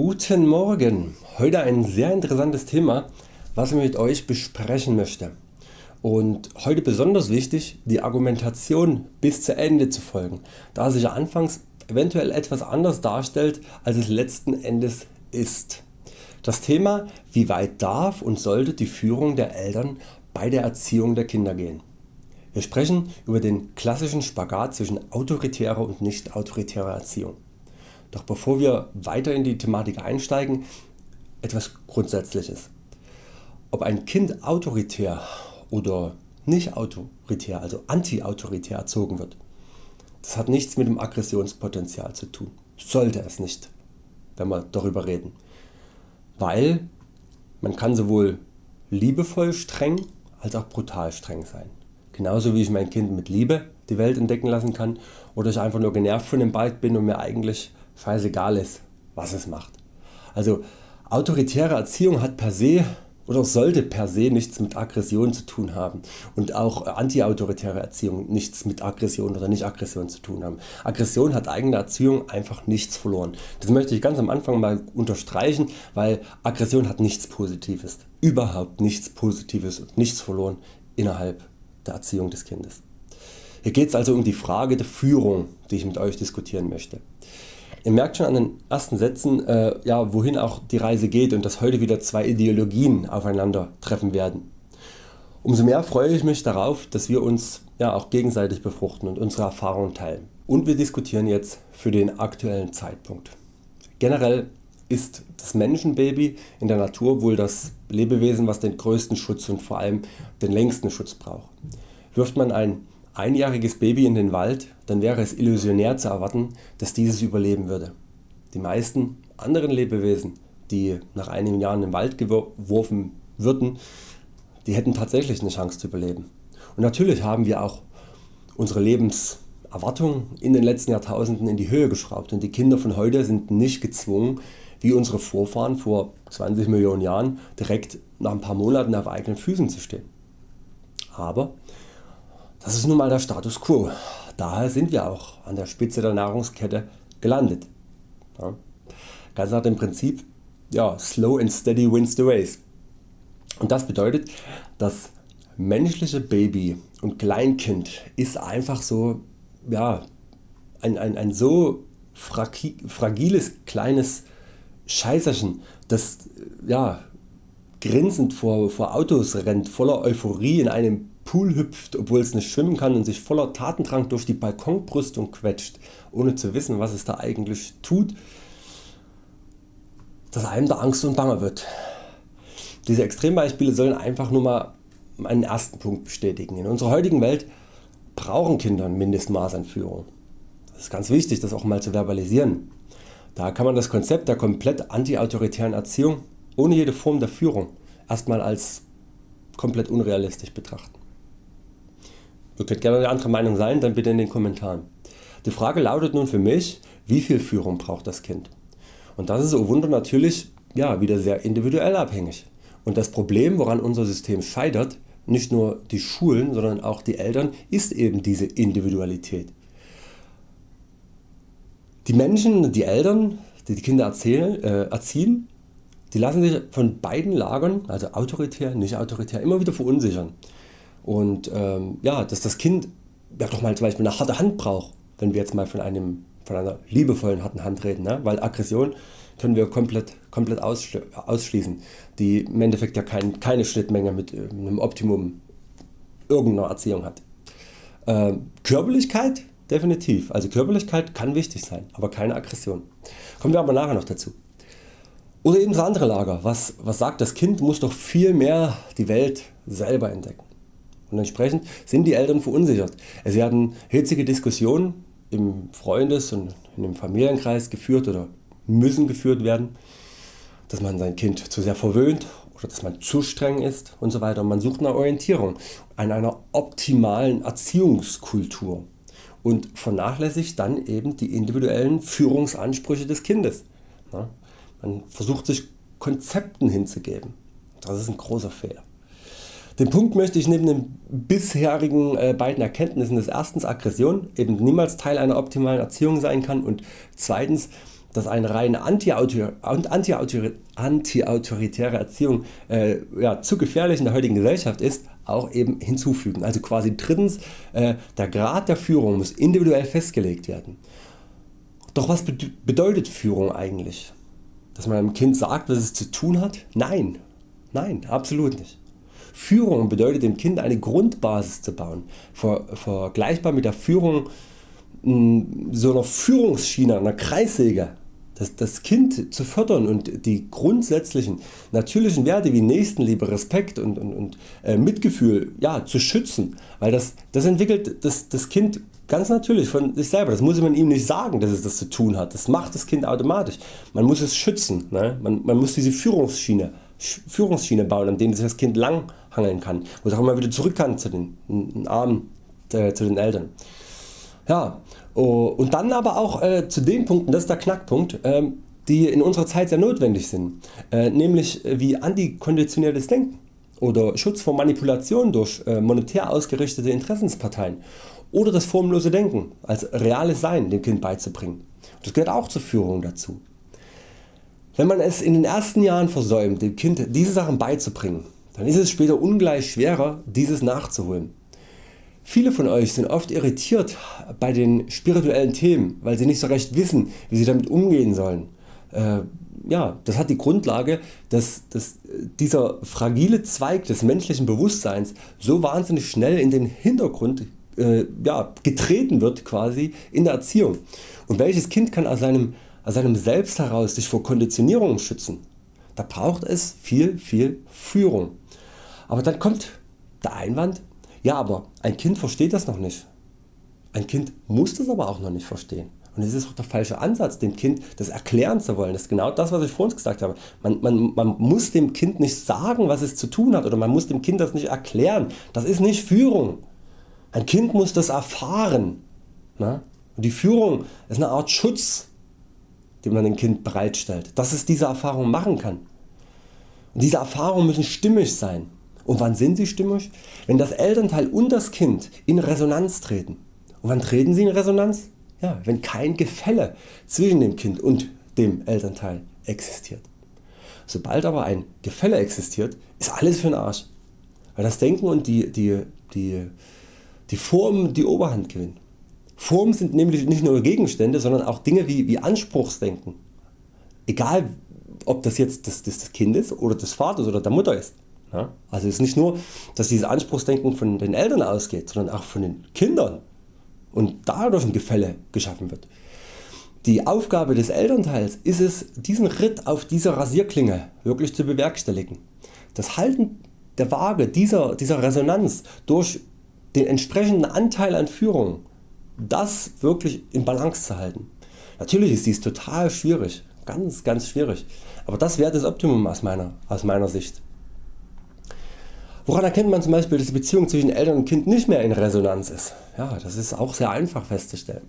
Guten Morgen! Heute ein sehr interessantes Thema was ich mit Euch besprechen möchte. Und heute besonders wichtig die Argumentation bis zu Ende zu folgen, da sich anfangs eventuell etwas anders darstellt als es letzten Endes ist. Das Thema wie weit darf und sollte die Führung der Eltern bei der Erziehung der Kinder gehen. Wir sprechen über den klassischen Spagat zwischen autoritärer und nicht autoritärer Erziehung. Doch bevor wir weiter in die Thematik einsteigen, etwas Grundsätzliches. Ob ein Kind autoritär oder nicht autoritär, also anti-autoritär erzogen wird, das hat nichts mit dem Aggressionspotenzial zu tun. Sollte es nicht, wenn wir darüber reden. Weil man kann sowohl liebevoll streng als auch brutal streng sein. Genauso wie ich mein Kind mit Liebe die Welt entdecken lassen kann oder ich einfach nur genervt von dem Bike bin und mir eigentlich scheißegal ist was es macht. Also autoritäre Erziehung hat per se oder sollte per se nichts mit Aggression zu tun haben und auch antiautoritäre Erziehung nichts mit Aggression oder nicht Aggression zu tun haben. Aggression hat eigene Erziehung einfach nichts verloren. Das möchte ich ganz am Anfang mal unterstreichen, weil Aggression hat nichts Positives, überhaupt nichts Positives und nichts verloren innerhalb der Erziehung des Kindes. Hier geht es also um die Frage der Führung die ich mit Euch diskutieren möchte. Ihr merkt schon an den ersten Sätzen äh, ja, wohin auch die Reise geht und dass heute wieder zwei Ideologien aufeinander treffen werden. Umso mehr freue ich mich darauf dass wir uns ja, auch gegenseitig befruchten und unsere Erfahrungen teilen. Und wir diskutieren jetzt für den aktuellen Zeitpunkt. Generell ist das Menschenbaby in der Natur wohl das Lebewesen was den größten Schutz und vor allem den längsten Schutz braucht. Wirft man ein einjähriges Baby in den Wald, dann wäre es illusionär zu erwarten, dass dieses überleben würde. Die meisten anderen Lebewesen, die nach einigen Jahren im Wald geworfen würden, die hätten tatsächlich eine Chance zu überleben. Und natürlich haben wir auch unsere Lebenserwartung in den letzten Jahrtausenden in die Höhe geschraubt und die Kinder von heute sind nicht gezwungen, wie unsere Vorfahren vor 20 Millionen Jahren direkt nach ein paar Monaten auf eigenen Füßen zu stehen. Aber das ist nun mal der Status Quo. Daher sind wir auch an der Spitze der Nahrungskette gelandet. Ja. Ganz nach dem Prinzip ja, Slow and Steady wins the race. Und das bedeutet das menschliche Baby und Kleinkind ist einfach so ja, ein, ein, ein so fragiles kleines Scheißerchen das ja, grinsend vor, vor Autos rennt voller Euphorie in einem Pool hüpft obwohl es nicht schwimmen kann und sich voller Tatendrang durch die Balkonbrüstung quetscht ohne zu wissen was es da eigentlich tut, dass einem da Angst und Bange wird. Diese Extrembeispiele sollen einfach nur mal einen ersten Punkt bestätigen. In unserer heutigen Welt brauchen Kinder ein Mindestmaß an Führung. Das ist ganz wichtig das auch mal zu verbalisieren. Da kann man das Konzept der komplett anti-autoritären Erziehung ohne jede Form der Führung erstmal als komplett unrealistisch betrachten. Ihr könnt gerne eine andere Meinung sein, dann bitte in den Kommentaren. Die Frage lautet nun für mich, wie viel Führung braucht das Kind? Und das ist oh Wunder natürlich ja, wieder sehr individuell abhängig. Und das Problem woran unser System scheitert, nicht nur die Schulen, sondern auch die Eltern, ist eben diese Individualität. Die Menschen, die Eltern, die die Kinder erzählen, äh, erziehen, die lassen sich von beiden Lagern, also autoritär, nicht autoritär, immer wieder verunsichern und ähm, ja, dass das Kind ja, doch mal zum Beispiel eine harte Hand braucht, wenn wir jetzt mal von, einem, von einer liebevollen harten Hand reden, ne? weil Aggression können wir komplett, komplett ausschließen, die im Endeffekt ja kein, keine Schnittmenge mit einem Optimum irgendeiner Erziehung hat. Äh, Körperlichkeit definitiv, also Körperlichkeit kann wichtig sein, aber keine Aggression. Kommen wir aber nachher noch dazu. Oder eben das andere Lager, was, was sagt das Kind muss doch viel mehr die Welt selber entdecken. Und entsprechend sind die Eltern verunsichert. Es werden hitzige Diskussionen im Freundes- und dem Familienkreis geführt oder müssen geführt werden, dass man sein Kind zu sehr verwöhnt oder dass man zu streng ist und so weiter. Man sucht nach Orientierung an einer optimalen Erziehungskultur und vernachlässigt dann eben die individuellen Führungsansprüche des Kindes. Man versucht sich Konzepten hinzugeben. Das ist ein großer Fehler. Den Punkt möchte ich neben den bisherigen äh, beiden Erkenntnissen des erstens Aggression eben niemals Teil einer optimalen Erziehung sein kann und zweitens dass eine rein antiautoritäre Erziehung äh, ja, zu gefährlich in der heutigen Gesellschaft ist, auch eben hinzufügen. Also quasi drittens, äh, der Grad der Führung muss individuell festgelegt werden. Doch was bedeutet Führung eigentlich? Dass man einem Kind sagt was es zu tun hat? Nein, nein, absolut nicht. Führung bedeutet dem Kind eine Grundbasis zu bauen, ver vergleichbar mit der Führung so einer Führungsschiene, einer Kreissäge. Das, Kind zu fördern und die grundsätzlichen natürlichen Werte wie Nächstenliebe, Respekt und, und, und äh, Mitgefühl ja, zu schützen, weil das, das entwickelt das, das Kind ganz natürlich von sich selber. Das muss man ihm nicht sagen, dass es das zu tun hat. Das macht das Kind automatisch. Man muss es schützen. Ne? Man, man muss diese Führungsschiene, Führungsschiene bauen, an denen sich das Kind langhangeln kann, wo es auch immer wieder zurück kann zu den Armen, äh, zu den Eltern. Ja, oh, und dann aber auch äh, zu den Punkten, das ist der Knackpunkt, äh, die in unserer Zeit sehr notwendig sind, äh, nämlich äh, wie antikonditionelles Denken oder Schutz vor Manipulation durch äh, monetär ausgerichtete Interessensparteien oder das formlose Denken als reales Sein dem Kind beizubringen. Das gehört auch zur Führung dazu. Wenn man es in den ersten Jahren versäumt dem Kind diese Sachen beizubringen, dann ist es später ungleich schwerer dieses nachzuholen. Viele von Euch sind oft irritiert bei den spirituellen Themen, weil sie nicht so recht wissen wie sie damit umgehen sollen. Äh, ja, das hat die Grundlage, dass, dass dieser fragile Zweig des menschlichen Bewusstseins so wahnsinnig schnell in den Hintergrund äh, ja, getreten wird quasi in der Erziehung. Und welches Kind kann aus seinem, aus seinem Selbst heraus sich vor Konditionierungen schützen? Da braucht es viel viel Führung. Aber dann kommt der Einwand, ja aber ein Kind versteht das noch nicht. Ein Kind muss das aber auch noch nicht verstehen. Und es ist auch der falsche Ansatz dem Kind das erklären zu wollen. Das ist genau das was ich vorhin gesagt habe. Man, man, man muss dem Kind nicht sagen was es zu tun hat oder man muss dem Kind das nicht erklären. Das ist nicht Führung. Ein Kind muss das erfahren. Und die Führung ist eine Art Schutz den man dem Kind bereitstellt, dass es diese Erfahrung machen kann. Und diese Erfahrungen müssen stimmig sein. Und wann sind sie stimmig? Wenn das Elternteil und das Kind in Resonanz treten. Und wann treten sie in Resonanz? Ja, wenn kein Gefälle zwischen dem Kind und dem Elternteil existiert. Sobald aber ein Gefälle existiert, ist alles für den Arsch. Weil das Denken und die, die, die, die Formen die Oberhand gewinnen. Formen sind nämlich nicht nur Gegenstände, sondern auch Dinge wie, wie Anspruchsdenken. Egal ob das jetzt des, des Kindes oder des Vaters oder der Mutter ist. Also es ist nicht nur dass dieses Anspruchsdenken von den Eltern ausgeht, sondern auch von den Kindern und dadurch ein Gefälle geschaffen wird. Die Aufgabe des Elternteils ist es diesen Ritt auf dieser Rasierklinge wirklich zu bewerkstelligen. Das Halten der Waage dieser, dieser Resonanz durch den entsprechenden Anteil an Führung, das wirklich in Balance zu halten. Natürlich ist dies total schwierig, ganz ganz schwierig, aber das wäre das Optimum aus meiner, aus meiner Sicht. Woran erkennt man zum Beispiel dass die Beziehung zwischen Eltern und Kind nicht mehr in Resonanz ist? Ja, das ist auch sehr einfach festzustellen.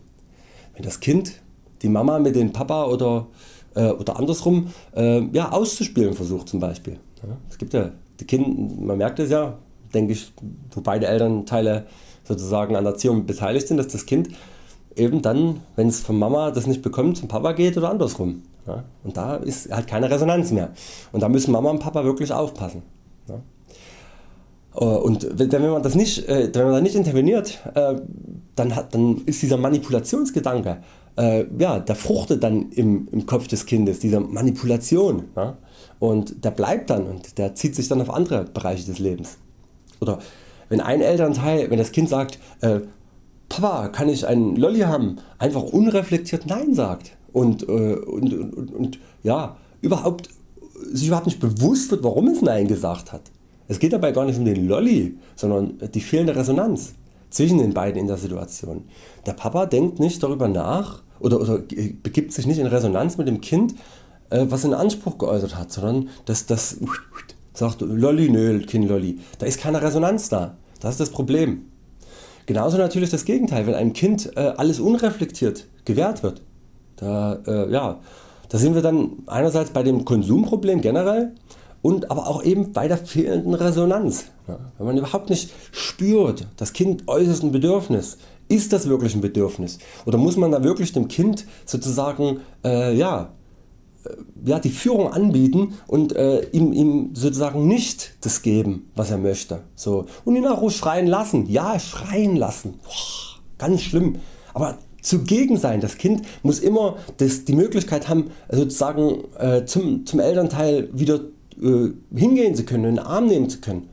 Wenn das Kind die Mama mit dem Papa oder, äh, oder andersrum äh, ja, auszuspielen versucht zum Beispiel. Ja, es gibt ja die Kinder, man merkt es ja, denke ich, wo beide Elternteile sozusagen an der Erziehung beteiligt sind, dass das Kind eben dann, wenn es von Mama das nicht bekommt, zum Papa geht oder andersrum. Ja, und da ist halt keine Resonanz mehr. Und da müssen Mama und Papa wirklich aufpassen. Ja. Äh, und wenn man, das nicht, äh, wenn man da nicht interveniert, äh, dann, hat, dann ist dieser Manipulationsgedanke, ja, der fruchtet dann im, im Kopf des Kindes, dieser Manipulation. Ja? Und der bleibt dann und der zieht sich dann auf andere Bereiche des Lebens. Oder wenn ein Elternteil, wenn das Kind sagt, äh, Papa kann ich einen Lolli haben, einfach unreflektiert Nein sagt und, äh, und, und, und ja, überhaupt, sich überhaupt nicht bewusst wird warum es Nein gesagt hat es geht dabei gar nicht um den Lolli, sondern die fehlende Resonanz zwischen den beiden in der Situation. Der Papa denkt nicht darüber nach oder, oder begibt sich nicht in Resonanz mit dem Kind äh, was in Anspruch geäußert hat, sondern das, das sagt Lolli, nö, Kind Lolli. Da ist keine Resonanz da. Das ist das Problem. Genauso natürlich das Gegenteil, wenn einem Kind äh, alles unreflektiert gewährt wird. Da, äh, ja, da sind wir dann einerseits bei dem Konsumproblem generell und aber auch eben bei der fehlenden Resonanz. Wenn man überhaupt nicht spürt, das Kind äußert ein Bedürfnis, ist das wirklich ein Bedürfnis oder muss man da wirklich dem Kind sozusagen äh, ja, äh, ja, die Führung anbieten und äh, ihm, ihm sozusagen nicht das geben was er möchte. So. Und ihn auch schreien lassen, ja schreien lassen, Boah, ganz schlimm. Aber zugegen sein. Das Kind muss immer das, die Möglichkeit haben sozusagen äh, zum, zum Elternteil wieder äh, hingehen zu können, in den Arm nehmen zu können.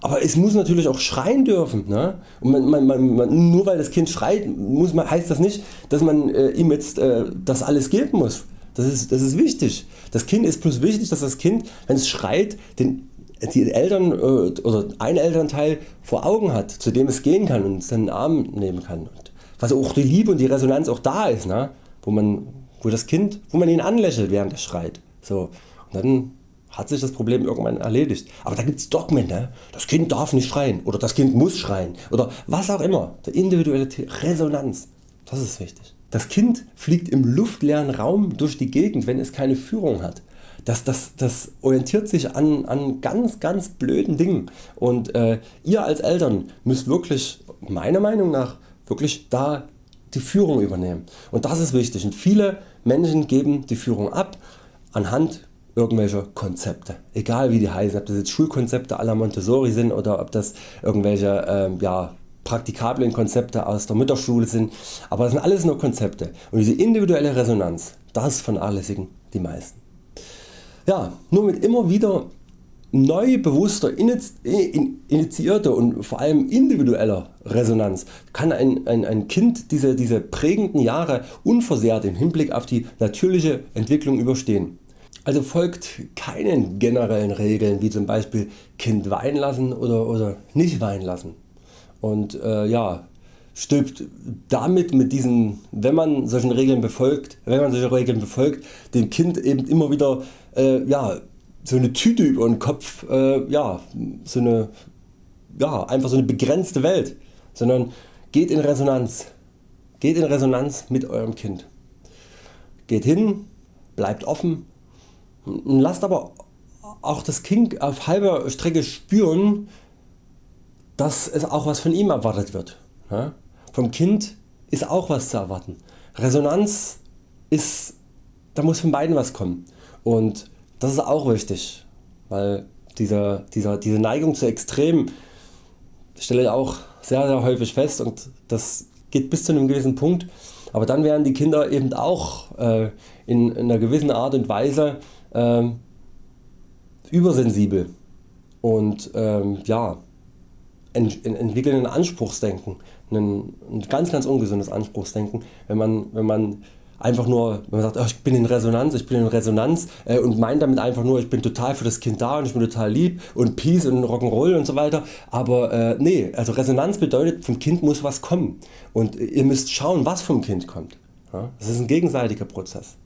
Aber es muss natürlich auch schreien dürfen. Ne? Und man, man, man, nur weil das Kind schreit muss man, heißt das nicht dass man äh, ihm jetzt äh, das alles geben muss. Das ist, das ist wichtig. Das Kind ist plus wichtig dass das Kind wenn es schreit den, die Eltern äh, oder ein Elternteil vor Augen hat zu dem es gehen kann und es in den Arm nehmen kann. Und was auch die Liebe und die Resonanz auch da ist, ne? wo, man, wo das Kind, wo man ihn anlächelt während er schreit. So. Und dann hat sich das Problem irgendwann erledigt. Aber da gibt es Dogmen, ne? das Kind darf nicht schreien oder das Kind muss schreien oder was auch immer. Die individuelle Resonanz, das ist wichtig. Das Kind fliegt im luftleeren Raum durch die Gegend wenn es keine Führung hat. Das, das, das orientiert sich an, an ganz ganz blöden Dingen und äh, ihr als Eltern müsst wirklich meiner Meinung nach wirklich da die Führung übernehmen und das ist wichtig und viele Menschen geben die Führung ab anhand irgendwelche Konzepte, egal wie die heißen, ob das jetzt Schulkonzepte la Montessori sind oder ob das irgendwelche ähm, ja, praktikablen Konzepte aus der Mütterschule sind, aber das sind alles nur Konzepte und diese individuelle Resonanz, das vernachlässigen die meisten. Ja, nur mit immer wieder neu bewusster, initiierter und vor allem individueller Resonanz kann ein, ein, ein Kind diese, diese prägenden Jahre unversehrt im Hinblick auf die natürliche Entwicklung überstehen. Also folgt keinen generellen Regeln wie zum Beispiel Kind weinen lassen oder, oder nicht weinen lassen. Und äh, ja, stülpt damit mit diesen, wenn man solchen Regeln befolgt, wenn man solche Regeln befolgt, dem Kind eben immer wieder äh, ja, so eine Tüte über den Kopf, äh, ja, so eine, ja, einfach so eine begrenzte Welt, sondern geht in Resonanz, geht in Resonanz mit eurem Kind. Geht hin, bleibt offen, Lasst aber auch das Kind auf halber Strecke spüren, dass es auch was von ihm erwartet wird. Vom Kind ist auch was zu erwarten. Resonanz ist, da muss von beiden was kommen und das ist auch wichtig, weil dieser, dieser, diese Neigung zu Extremen stelle ich auch sehr, sehr häufig fest und das geht bis zu einem gewissen Punkt, aber dann werden die Kinder eben auch äh, in, in einer gewissen Art und Weise ähm, übersensibel und ähm, ja, ent, entwickeln ein Anspruchsdenken, ein, ein, ganz ganz ungesundes Anspruchsdenken, wenn man, wenn man einfach nur wenn man sagt oh, ich bin in Resonanz, ich bin in Resonanz äh, und meint damit einfach nur ich bin total für das Kind da und ich bin total lieb und Peace und Rock'n'Roll und so weiter, aber äh, nee, also Resonanz bedeutet vom Kind muss was kommen und ihr müsst schauen was vom Kind kommt. Ja? Das ist ein gegenseitiger Prozess.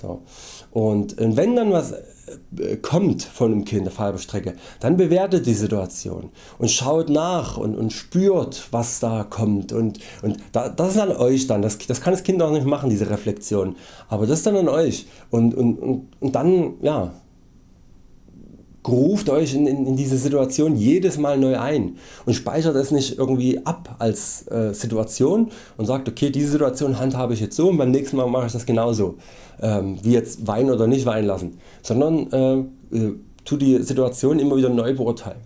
So. Und wenn dann was äh, kommt von einem Kind auf halber Strecke, dann bewertet die Situation und schaut nach und, und spürt was da kommt. Und, und da, das ist an Euch dann, das, das kann das Kind auch nicht machen diese Reflexion, aber das ist dann an Euch. Und, und, und, und dann ja, ruft Euch in, in, in, diese Situation jedes Mal neu ein und speichert es nicht irgendwie ab als äh, Situation und sagt okay diese Situation handhabe ich jetzt so und beim nächsten Mal mache ich das genauso ähm, wie jetzt weinen oder nicht weinen lassen, sondern äh, äh, tu die Situation immer wieder neu beurteilen.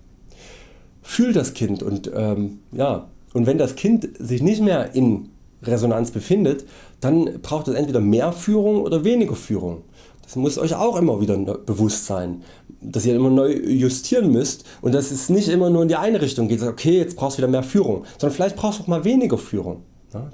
Fühl das Kind und, ähm, ja, und wenn das Kind sich nicht mehr in Resonanz befindet, dann braucht es entweder mehr Führung oder weniger Führung. Das muss Euch auch immer wieder bewusst sein, dass ihr immer neu justieren müsst und dass es nicht immer nur in die eine Richtung geht, okay jetzt brauchst du wieder mehr Führung, sondern vielleicht brauchst du auch mal weniger Führung.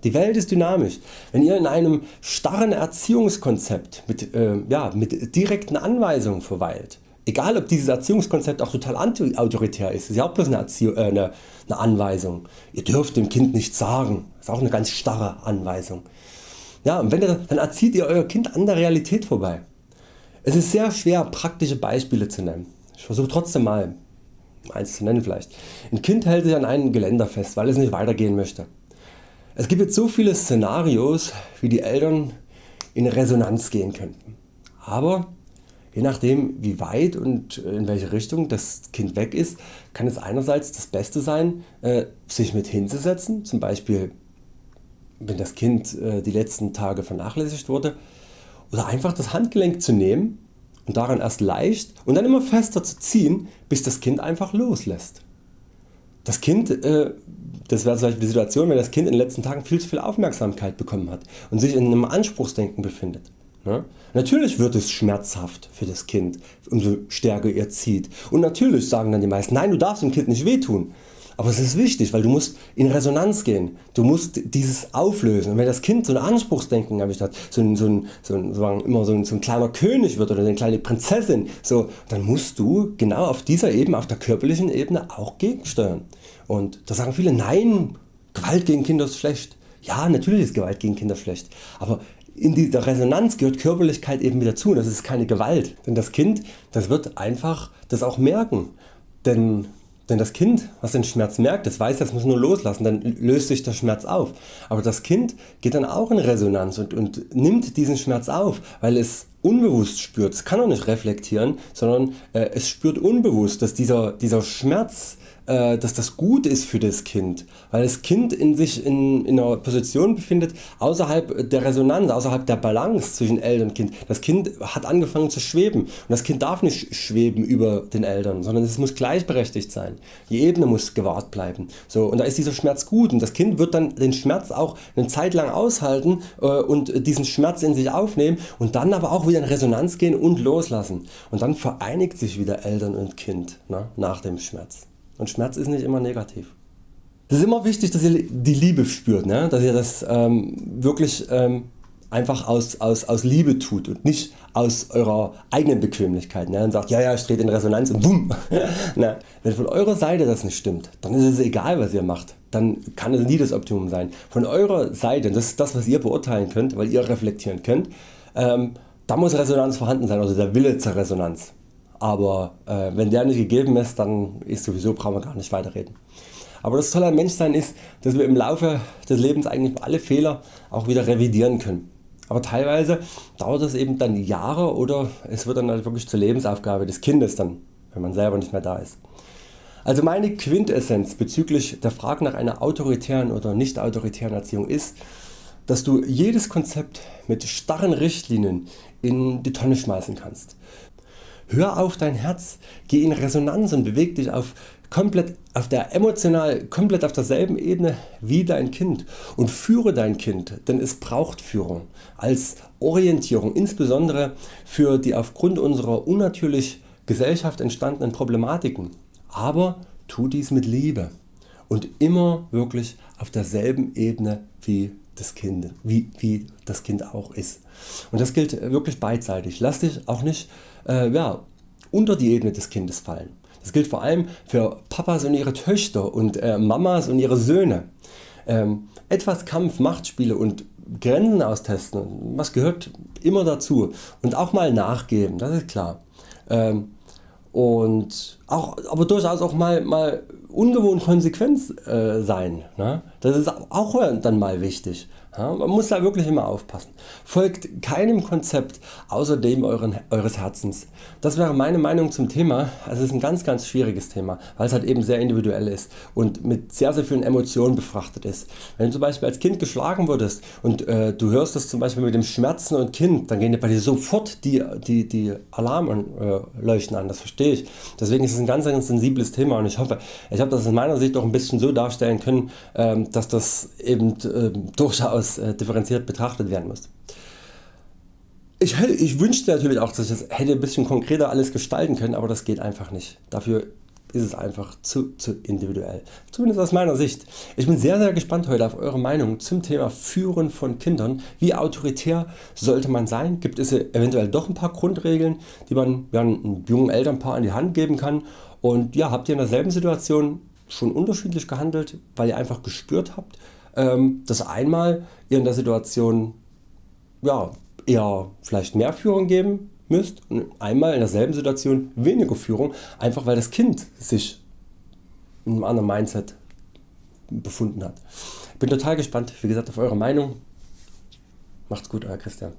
Die Welt ist dynamisch. Wenn ihr in einem starren Erziehungskonzept mit, äh, ja, mit direkten Anweisungen verweilt, egal ob dieses Erziehungskonzept auch total anti-autoritär ist, ist ja auch bloß eine, Erzie äh, eine, eine Anweisung. Ihr dürft dem Kind nichts sagen, ist auch eine ganz starre Anweisung. Ja, und wenn ihr, dann erzieht ihr Euer Kind an der Realität vorbei. Es ist sehr schwer praktische Beispiele zu nennen. Ich versuche trotzdem mal eins zu nennen vielleicht. Ein Kind hält sich an einem Geländer fest, weil es nicht weitergehen möchte. Es gibt jetzt so viele Szenarios wie die Eltern in Resonanz gehen könnten. Aber Je nachdem wie weit und in welche Richtung das Kind weg ist, kann es einerseits das Beste sein äh, sich mit hinzusetzen, zum Beispiel wenn das Kind äh, die letzten Tage vernachlässigt wurde, oder einfach das Handgelenk zu nehmen und daran erst leicht und dann immer fester zu ziehen, bis das Kind einfach loslässt. Das Kind, äh, das wäre zum Beispiel die Situation, wenn das Kind in den letzten Tagen viel zu viel Aufmerksamkeit bekommen hat und sich in einem Anspruchsdenken befindet. Ne? Natürlich wird es schmerzhaft für das Kind, umso stärker ihr zieht. Und natürlich sagen dann die meisten, nein du darfst dem Kind nicht wehtun. Aber es ist wichtig, weil du musst in Resonanz gehen. Du musst dieses auflösen. Und wenn das Kind so ein Anspruchsdenken erwischt hat, so ein, so ein, so ein, so immer so ein, so ein kleiner König wird oder eine kleine Prinzessin, so, dann musst du genau auf dieser Ebene, auf der körperlichen Ebene auch gegensteuern. Und da sagen viele, nein, Gewalt gegen Kinder ist schlecht. Ja natürlich ist Gewalt gegen Kinder schlecht, aber in dieser Resonanz gehört Körperlichkeit eben wieder zu. Das ist keine Gewalt. Denn das Kind das wird einfach das auch merken. Denn, denn das Kind was den Schmerz merkt, das weiß das muss nur loslassen, dann löst sich der Schmerz auf. Aber das Kind geht dann auch in Resonanz und, und nimmt diesen Schmerz auf, weil es unbewusst spürt. Es kann auch nicht reflektieren, sondern äh, es spürt unbewusst, dass dieser, dieser Schmerz äh, dass das gut ist für das Kind, weil das Kind in sich in, in einer Position befindet außerhalb der Resonanz, außerhalb der Balance zwischen Eltern und Kind. Das Kind hat angefangen zu schweben und das Kind darf nicht schweben über den Eltern, sondern es muss gleichberechtigt sein. Die Ebene muss gewahrt bleiben. So, und da ist dieser Schmerz gut und das Kind wird dann den Schmerz auch eine Zeit lang aushalten äh, und diesen Schmerz in sich aufnehmen und dann aber auch wieder in Resonanz gehen und loslassen. Und dann vereinigt sich wieder Eltern und Kind ne, nach dem Schmerz. Und Schmerz ist nicht immer negativ. Es ist immer wichtig dass ihr die Liebe spürt, ne? dass ihr das ähm, wirklich ähm, einfach aus, aus, aus Liebe tut und nicht aus eurer eigenen Bequemlichkeit ne? und sagt ja ja ich trete in Resonanz und bumm. ne? Wenn von eurer Seite das nicht stimmt, dann ist es egal was ihr macht, dann kann es nie das Optimum sein. Von eurer Seite, das ist das was ihr beurteilen könnt, weil ihr reflektieren könnt, ähm, da muss Resonanz vorhanden sein, also der Wille zur Resonanz aber äh, wenn der nicht gegeben ist, dann ist sowieso brauchen wir gar nicht weiterreden. Aber das Tolle am Menschsein ist, dass wir im Laufe des Lebens eigentlich alle Fehler auch wieder revidieren können. Aber teilweise dauert es eben dann Jahre oder es wird dann halt wirklich zur Lebensaufgabe des Kindes dann, wenn man selber nicht mehr da ist. Also meine Quintessenz bezüglich der Frage nach einer autoritären oder nicht autoritären Erziehung ist, dass du jedes Konzept mit starren Richtlinien in die Tonne schmeißen kannst. Hör auf dein Herz, geh in Resonanz und beweg dich auf, komplett auf der emotional komplett auf derselben Ebene wie dein Kind und führe dein Kind, denn es braucht Führung als Orientierung, insbesondere für die aufgrund unserer unnatürlich Gesellschaft entstandenen Problematiken. Aber tu dies mit Liebe und immer wirklich auf derselben Ebene wie das Kind, wie, wie das Kind auch ist. Und das gilt wirklich beidseitig. Lass dich auch nicht äh, ja, unter die Ebene des Kindes fallen. Das gilt vor allem für Papas und ihre Töchter und äh, Mamas und ihre Söhne. Ähm, etwas Kampf, Machtspiele und Grenzen austesten, was gehört immer dazu und auch mal nachgeben, das ist klar. Ähm, und auch, aber durchaus auch mal, mal ungewohnt konsequent äh, sein. Ne? Das ist auch dann mal wichtig. Ja, man muss da wirklich immer aufpassen. Folgt keinem Konzept außer dem euren, Eures Herzens. Das wäre meine Meinung zum Thema. Also es ist ein ganz ganz schwieriges Thema, weil es halt eben sehr individuell ist und mit sehr sehr vielen Emotionen befrachtet ist. Wenn du zum Beispiel als Kind geschlagen wurdest und äh, du hörst das zum Beispiel mit dem Schmerzen und Kind, dann gehen dir bei dir sofort die, die, die Alarmleuchten an, das verstehe ich. Deswegen ist es ein ganz, ganz sensibles Thema und ich hoffe, ich habe das in meiner Sicht auch ein bisschen so darstellen können, ähm, dass das eben ähm, durchaus etwas äh, differenziert betrachtet werden muss. Ich, ich wünschte natürlich auch, dass ich das hätte ein bisschen konkreter alles gestalten können, aber das geht einfach nicht. Dafür ist es einfach zu, zu individuell. Zumindest aus meiner Sicht. Ich bin sehr sehr gespannt heute auf Eure Meinung zum Thema Führen von Kindern. Wie autoritär sollte man sein? Gibt es eventuell doch ein paar Grundregeln die man ja, einem jungen Elternpaar an die Hand geben kann? Und ja, habt ihr in derselben Situation schon unterschiedlich gehandelt, weil ihr einfach gespürt habt, dass einmal ihr in der Situation ja, eher vielleicht mehr Führung geben müsst und einmal in derselben Situation weniger Führung, einfach weil das Kind sich in einem anderen Mindset befunden hat. Bin total gespannt wie gesagt auf eure Meinung. Macht's gut Euer Christian.